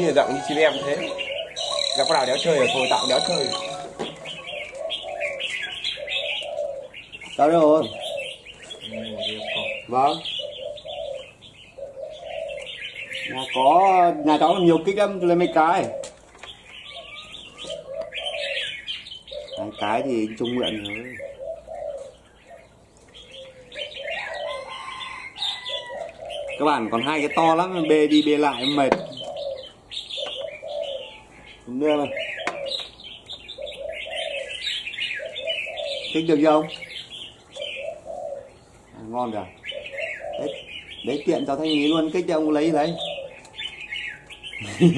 như dạng như chim em thế gặp có nào đéo chơi là thôi tạm đéo chơi Sao rồi? Vâng. Nhà có nhà cháu còn nhiều kích lắm lấy mấy cái. Hai cái thì trung mượn thôi. Các bạn còn hai cái to lắm bê đi bê lại mệt. Đúng đưa mà. Kích được không? À, ngon kìa. Đấy, đấy tiện cho thanh ý luôn kích cho ông lấy lấy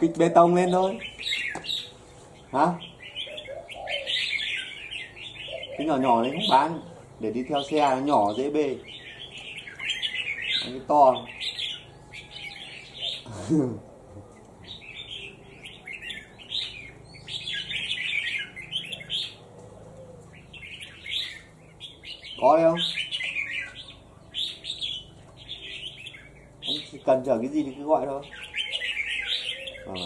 kích bê tông lên thôi. Hả? Cái nhỏ nhỏ đấy không bán. Để đi theo xe nó nhỏ dễ bê. Cái to. có đấy không? Ông cần chở cái gì thì cứ gọi thôi. Vâng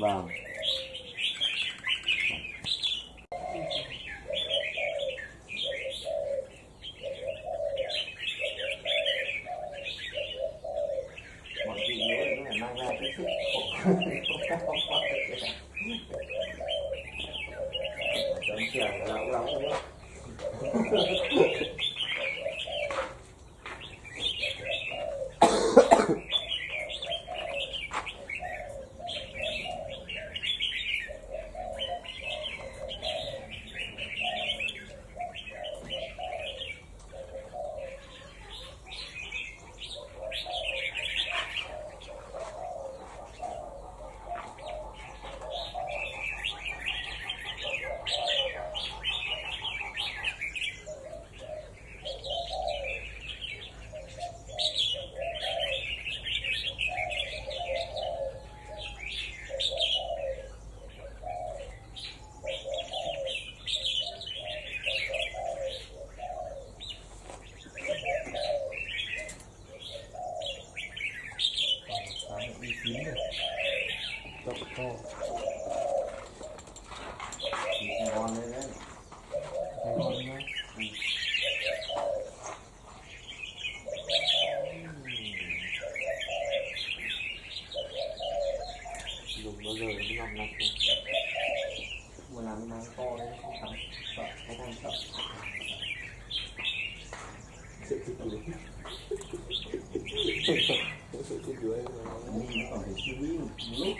vâng. Mọi gì nhớ là mang ra cái sức Gracias. Bao giờ mới làm lạnh mà làm cái nắng to đấy không thắng sợ không quan sợ sợ chết đuối sợ chết đuối Mình còn phải suy nghĩ một lúc